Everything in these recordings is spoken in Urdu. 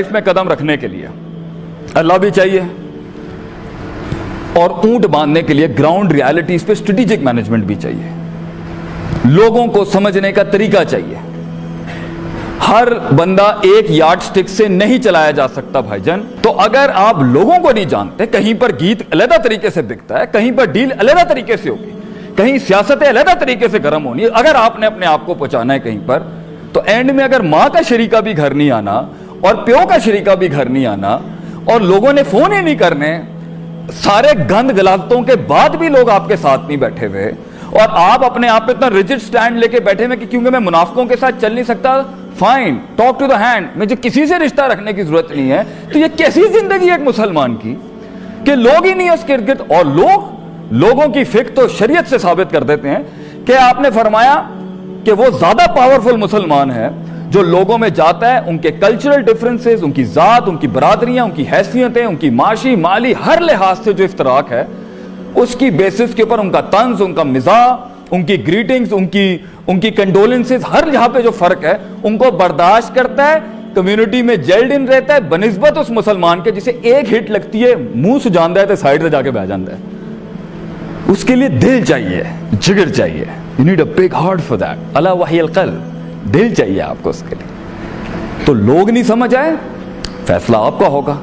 اس میں قدم رکھنے کے لیے۔ اللہ بھی چاہیے۔ اور اونٹ باندھنے کے لیے گراؤنڈ ریالٹیز پہ اسٹریٹجک مینجمنٹ بھی چاہیے۔ لوگوں کو سمجھنے کا طریقہ چاہیے۔ ہر بندہ ایک یارڈ سٹک سے نہیں چلایا جا سکتا بھائی جان۔ تو اگر آپ لوگوں کو نہیں جانتے، کہیں پر گیت علیحدہ طریقے سے بکتا ہے، کہیں پر ڈیل علیحدہ طریقے سے ہوگی، کہیں سیاستیں علیحدہ طریقے سے گرم ہونی، اگر آپ نے اپنے آپ کو پہنچانا ہے کہیں پر، تو اینڈ میں اگر ماں کا شریکہ بھی گھر نہیں آنا اور پیو کا شریکہ بھی گھر نہیں آنا اور لوگوں نے فون ہی نہیں کرنے، سارے گند غلطوں کے بعد بھی لوگ آپ کے ساتھ نہیں بیٹھے ہوئے۔ اور آپ اپنے آپ پہ اتنا ریجڈ سٹینڈ لے کے بیٹھے ہوئے کہ کیونکہ میں منافقوں کے ساتھ چل نہیں سکتا fine talk to the hand مجھے کسی سے رشتہ رکھنے کی ضرورت نہیں ہے۔ تو یہ کیسی زندگی ہے ایک مسلمان کی؟ کہ لوگ ہی نہیں اس کے گرد، اور لوگ لوگوں کی فکر تو شریعت سے ثابت کر دیتے ہیں کہ آپ نے فرمایا کہ وہ زیادہ پاورفل مسلمان ہے۔ جو لوگوں میں جاتا ہے، ان کے کلچرل ڈفرنسز ان کی ذات، ان کی برادریاں، ان کی حیثیتیں، ان کی معاشی، مالی ہر لحاظ سے جو افتراق ہے، اس کی بیسس کے اوپر ان کا طنز، ان کا مزاح، ان کی گریٹنگز ان کی ان کی کنڈولنسز ہر جہاں پہ جو فرق ہے، ان کو برداشت کرتا ہے کمیونٹی میں جیلڈ ان رہتا ہے، بنسبت اس مسلمان کے جسے ایک ہٹ لگتی ہے، منہ سجاندہ ہے تو سائڈ سے جا کے بہ جاندہ ہے۔ اس کے لیے دل چاہیے، جگر چاہیے you need a big heart for that Allah وحی القلب۔ دل چاہیے آپ کو اس کے لیے۔ تو لوگ نہیں سمجھ آئے؟ فیصلہ آپ کا ہوگا۔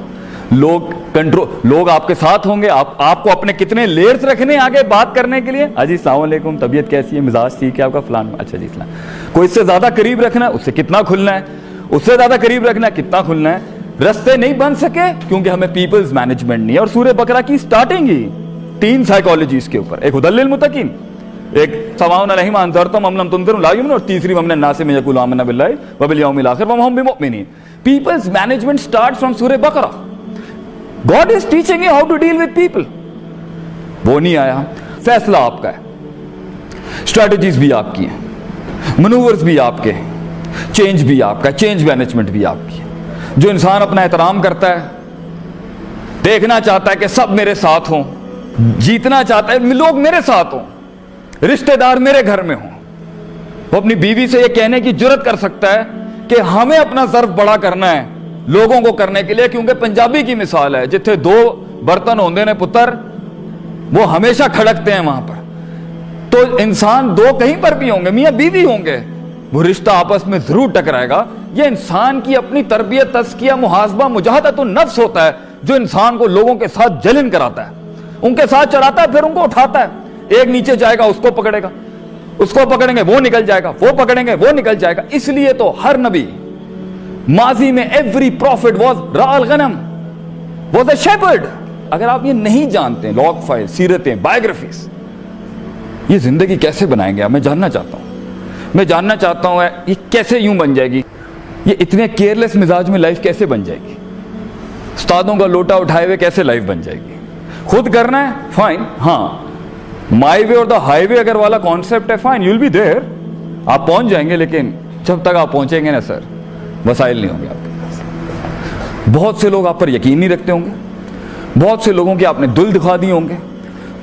لوگ کنٹرول لوگ آپ کے ساتھ ہوں گے۔ آپ آپ کو اپنے کتنے لیئرز رکھنے آگے بات کرنے کے لیے؟ اجی، السلام علیکم۔ طبیعت کیسی ہے؟ مزاج ٹھیک ہے آپ کا؟ فلان اچھا جی اسلام کوئی اس سے زیادہ قریب رکھنا ہے؟ اس سے کتنا کھلنا ہے؟ اس سے زیادہ قریب رکھنا ہے؟ کتنا کھلنا ہے؟ رستے نہیں بن سکے کیونکہ ہمیں پیپلز مینجمنٹ نہیں ہے اور سورہ بکرا کی سٹارٹنگ ہی تین سائیکالوجیز کے اوپر۔ ایک ہدل للمتقین، ایک سواؤن علیہم انذرتم ام لم تنذر لا یؤمنون اور تیسری ومن الناس من یقول آمنا باللہ وبالیوم الاخر وما هم بمؤمنین people's management start from Surah Baqarah God is teaching you how to deal with people وہ نہیں آیا فیصلہ آپ کا ہے اسٹریٹجیز بھی آپ کی ہیں منورز بھی آپ کے ہیں چینج بھی آپ کا چینج مینجمنٹ بھی آپ کی ہے جو انسان اپنا احترام کرتا ہے دیکھنا چاہتا ہے کہ سب میرے ساتھ ہوں. جیتنا چاہتا ہے، لوگ میرے ساتھ ہوں. رشتہ دار میرے گھر میں ہوں۔ وہ اپنی بیوی سے یہ کہنے کی جرت کر سکتا ہے کہ ہمیں اپنا ظرف بڑا کرنا ہے لوگوں کو کرنے کے لیے، کیونکہ پنجابی کی مثال ہے، جتھے دو برتن ہوندے نے پتر، وہ ہمیشہ کھڑکتے ہیں وہاں پر۔ تو انسان دو کہیں پر بھی ہوں گے، میاں بیوی ہوں گے۔ وہ رشتہ آپس میں ضرور ٹکرائے گا۔ یہ انسان کی اپنی تربیت، تزکیہ، محاسبہ مجاہدہ تو نفس ہوتا ہے، جو انسان کو لوگوں کے ساتھ جلن کراتا ہے۔ ان کے ساتھ چڑھاتا ہے، پھر ان کو اٹھاتا ہے۔ ایک نیچے جائے گا، اس کو پکڑے گا۔ اس کو پکڑیں گے، وہ نکل جائے گا۔ وہ پکڑیں گے، وہ نکل جائے گا۔ اس لیے تو ہر نبی ماضی میں ایوری پروفٹ واز رال غنم واز اے شیپرڈ اگر آپ یہ نہیں جانتے لاگ فائل سیرتیں بایوگرافیز یہ زندگی کیسے بنائیں گے میں جاننا چاہتا ہوں۔ میں جاننا چاہتا ہوں، یہ کیسے یوں بن جائے گی؟ یہ اتنے کیئرلیس مزاج میں لائف کیسے بن جائے گی؟ استادوں کا لوٹا اٹھائے ہوئے کیسے لائف بن جائے گی؟ خود کرنا ہے؟ فائن ہاں۔ مائی وے اور دا ہائی وے اگر والا کانسیپٹ ہے fine you will be there آپ پہنچ جائیں گے لیکن جب تک آپ پہنچیں گے نا سر وسائل نہیں ہوں گے آپ کے پاس بہت سے لوگ آپ پر یقین نہیں رکھتے ہوں گے بہت سے لوگوں کے آپ نے دل دکھا دیے ہوں گے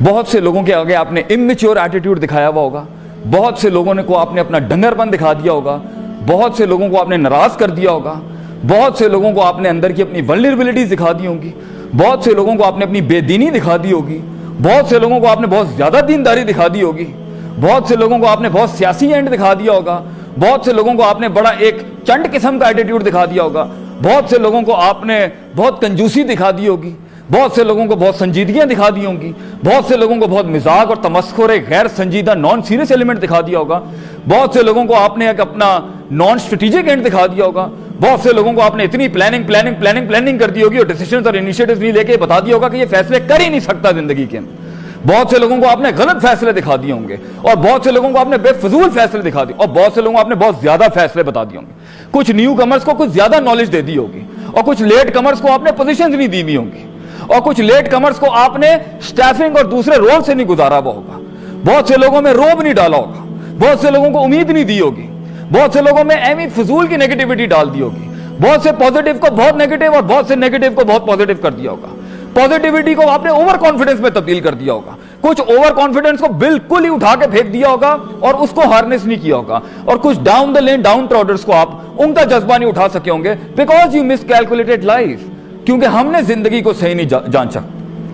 بہت سے لوگوں کے آگے آپ نے امیچور ایٹیٹیوڈ دکھایا ہوا ہوگا بہت سے لوگوں نے کو آپ نے اپنا ڈنگر پن دکھا دیا ہوگا بہت سے لوگوں کو آپ نے ناراض کر دیا ہوگا بہت سے لوگوں کو آپ نے اندر کی اپنی ولنریبلٹیز دکھا دی ہوں گی بہت سے لوگوں کو آپ نے اپنی بے دینی دکھا دی ہوگی بہت سے لوگوں کو آپ نے بہت زیادہ دینداری دکھا دی ہوگی۔ بہت سے لوگوں کو آپ نے بہت سیاسی اینڈ دکھا دیا ہوگا۔ بہت سے لوگوں کو آپ نے بڑا ایک چنڈ قسم کا ایٹیٹیوڈ دکھا دیا ہوگا۔ بہت سے لوگوں کو آپ نے بہت کنجوسی دکھا دی ہوگی۔ بہت سے لوگوں کو بہت سنجیدگیاں دکھا دی ہوں گی۔ بہت سے لوگوں کو بہت مزاق اور تمسخر ایک غیر سنجیدہ نان سیریس ایلیمنٹ دکھا دیا ہوگا۔ بہت سے لوگوں کو آپ نے ایک اپنا نان اسٹریٹجک اینڈ دکھا دیا ہوگا۔ بہت سے لوگوں کو آپ نے اتنی پلاننگ پلاننگ پلاننگ پلاننگ کر دی ہوگی اور ڈیسیشنز اور انیشیٹوز نہیں لے کے بتا دیا ہوگا کہ یہ فیصلے کر ہی نہیں سکتا زندگی کے اندر۔ بہت سے لوگوں کو آپ نے غلط فیصلے دکھا دیے ہوں گے اور بہت سے لوگوں کو آپ نے بے فضول فیصلے دکھا دیے اور بہت سے لوگوں کو آپ نے بہت زیادہ فیصلے بتا دیے ہوں گے۔ کچھ نیو کمرز کو کچھ زیادہ نالج دے دی ہوگی اور کچھ لیٹ کمرز کو آپ نے پوزیشنز نہیں دی ہوئی ہوں گی اور کچھ لیٹ کمرز کو آپ نے سٹیفنگ اور دوسرے رول سے نہیں گزارا ہوا ہوگا۔ بہت سے لوگوں میں روب نہیں ڈالا ہوگا۔ بہت سے لوگوں کو امید نہیں دی ہوگی۔ بہت سے لوگوں میں ایمی فضول کی نیگیٹیوٹی ڈال دی ہوگی۔ بہت سے پوزیٹیو کو بہت نیگیٹیو اور بہت سے نیگیٹیو کو بہت پوزیٹیو کر دیا ہوگا۔ پوزیٹیوٹی کو آپ نے اوور کانفیڈنس میں تبدیل کر دیا ہوگا۔ کچھ اوور کانفیڈنس کو بالکل ہی اٹھا کے پھینک دیا ہوگا اور اس کو ہارنس نہیں کیا ہوگا۔ اور کچھ ڈاؤن دا لین ڈاؤن ٹراڈرس کو آپ ان کا جذبہ نہیں اٹھا سکے ہوں گے because you miscalculated life کیونکہ ہم نے زندگی کو صحیح نہیں جانچا۔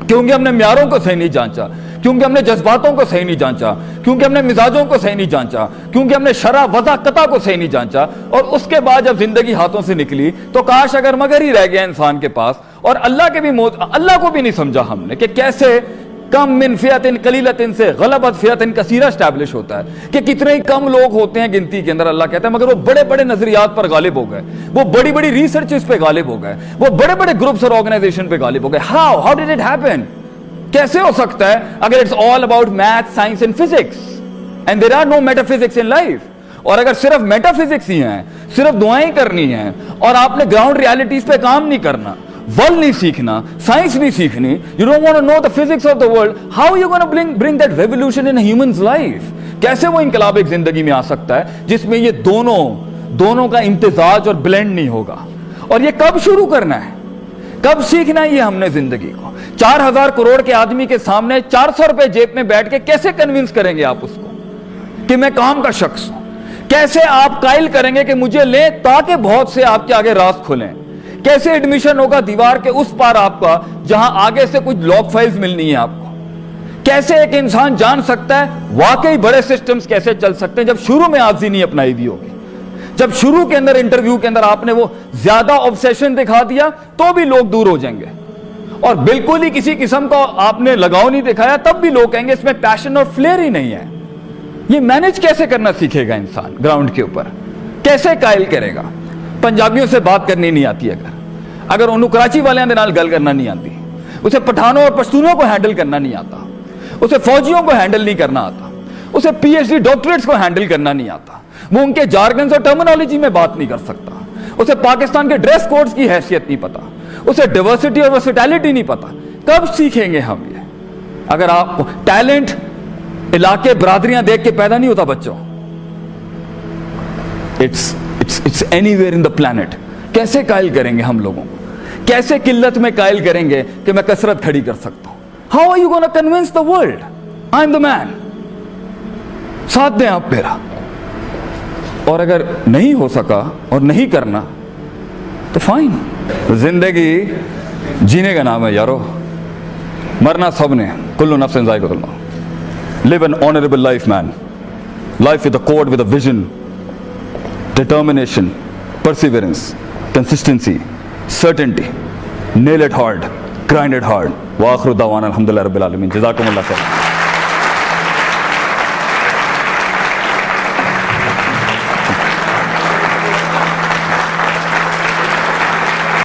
کیونکہ ہم نے معیاروں کو صحیح نہیں جانچا۔ کیونکہ ہم نے جذباتوں کو صحیح نہیں جانچا، کیونکہ ہم نے مزاجوں کو صحیح نہیں جانچا، کیونکہ ہم نے شرح وضع قطع کو صحیح نہیں جانچا، اور اس کے بعد جب زندگی ہاتھوں سے نکلی تو کاش اگر مگر ہی رہ گیا انسان کے پاس، اور اللہ کے بھی موت، اللہ کو بھی نہیں سمجھا ہم نے کہ کیسے کم من فیاتن قلیلتن سے غلبت فیاتن کثیرہ اسٹیبلش ہوتا ہے کہ کتنے ہی کم لوگ ہوتے ہیں گنتی کے اندر، اللہ کہتا ہے مگر وہ بڑے بڑے نظریات پر غالب ہو گئے، وہ بڑی بڑی ریسرچز پہ غالب ہو گئے، وہ بڑے بڑے گروپس اور آرگنائزیشن پہ غالب ہو گئے۔ How how did it happen کیسے ہو سکتا ہے اگر it's all about math science and physics and there are no metaphysics in life اور اگر صرف میٹا فزکس ہی ہیں، صرف دعائیں کرنی ہیں، اور آپ نے گراؤنڈ ریالٹیز پہ کام نہیں کرنا ورلڈ نہیں سیکھنا سائنس نہیں سیکھنی you don't want know the physics of the world how you gonna bring bring that revolution in humans life کیسے وہ انقلاب ایک زندگی میں آ سکتا ہے، جس میں یہ دونوں دونوں کا امتزاج اور بلینڈ نہیں ہوگا؟ اور یہ کب شروع کرنا ہے؟ کب سیکھنا ہے یہ ہم نے زندگی کو؟ چار ہزار کروڑ کے آدمی کے سامنے چار سو روپے جیب میں بیٹھ کے کیسے کنونس کریں گے آپ اس کو؟ کہ میں کام کا شخص ہوں۔ کیسے آپ قائل کریں گے کہ مجھے لیں تاکہ بہت سے آپ کے آگے راست کھلیں؟ کیسے ایڈمیشن ہوگا دیوار کے اس پار آپ کا جہاں آگے سے کچھ لاک فائلز ملنی ہے آپ کو؟ کیسے ایک انسان جان سکتا ہے واقعی بڑے سسٹمز کیسے چل سکتے ہیں جب شروع میں آرزی نہیں اپنائی دی ہوگی جب شروع کے اندر انٹرویو کے اندر آپ نے وہ زیادہ آبسیشن دکھا دیا، تو بھی لوگ دور ہو جائیں گے۔ اور بالکل ہی کسی قسم کا آپ نے لگاؤ نہیں دکھایا، تب بھی لوگ کہیں گے اس میں پیشن اور فلیئر ہی نہیں ہے۔ یہ مینج کیسے کرنا سیکھے گا انسان گراؤنڈ کے اوپر؟ کیسے قائل کرے گا؟ پنجابیوں سے بات کرنی نہیں آتی اگر۔ اگر انہوں کراچی والے دے نال گل کرنا نہیں آتی، اسے پٹھانوں اور پشتونوں کو ہینڈل کرنا نہیں آتا، اسے فوجیوں کو ہینڈل نہیں کرنا آتا، اسے پی ایچ ڈی ڈاکٹریٹس کو ہینڈل کرنا نہیں آتا۔ وہ ان کے جارگنز اور ٹرمنالوجی میں بات نہیں کر سکتا۔ اسے پاکستان کے ڈریس کوڈز کی حیثیت نہیں پتا۔ اسے ڈیورسٹی اور ورسٹیلٹی نہیں پتا۔ کب سیکھیں گے ہم یہ؟ اگر آپ ٹیلنٹ علاقے برادریاں دیکھ کے پیدا نہیں ہوتا بچوں۔ It's it's it's anywhere in the planet کیسے قائل کریں گے ہم لوگوں کو؟ کیسے قلت میں قائل کریں گے کہ میں کثرت کھڑی کر سکتا ہوں؟ How are you gonna convince the world I am the man ساتھ دیں آپ میرا۔ اور اگر نہیں ہو سکا اور نہیں کرنا، تو فائن زندگی جینے کا نام ہے یارو۔ مرنا سب نے کلو نفس ذائقہ الموت live an honorable life man. Life with a code with a vision determination perseverance consistency certainty. Nail it hard grind it hard. واخر دعوانا الحمدللہ رب العالمین جزاکم اللہ خیر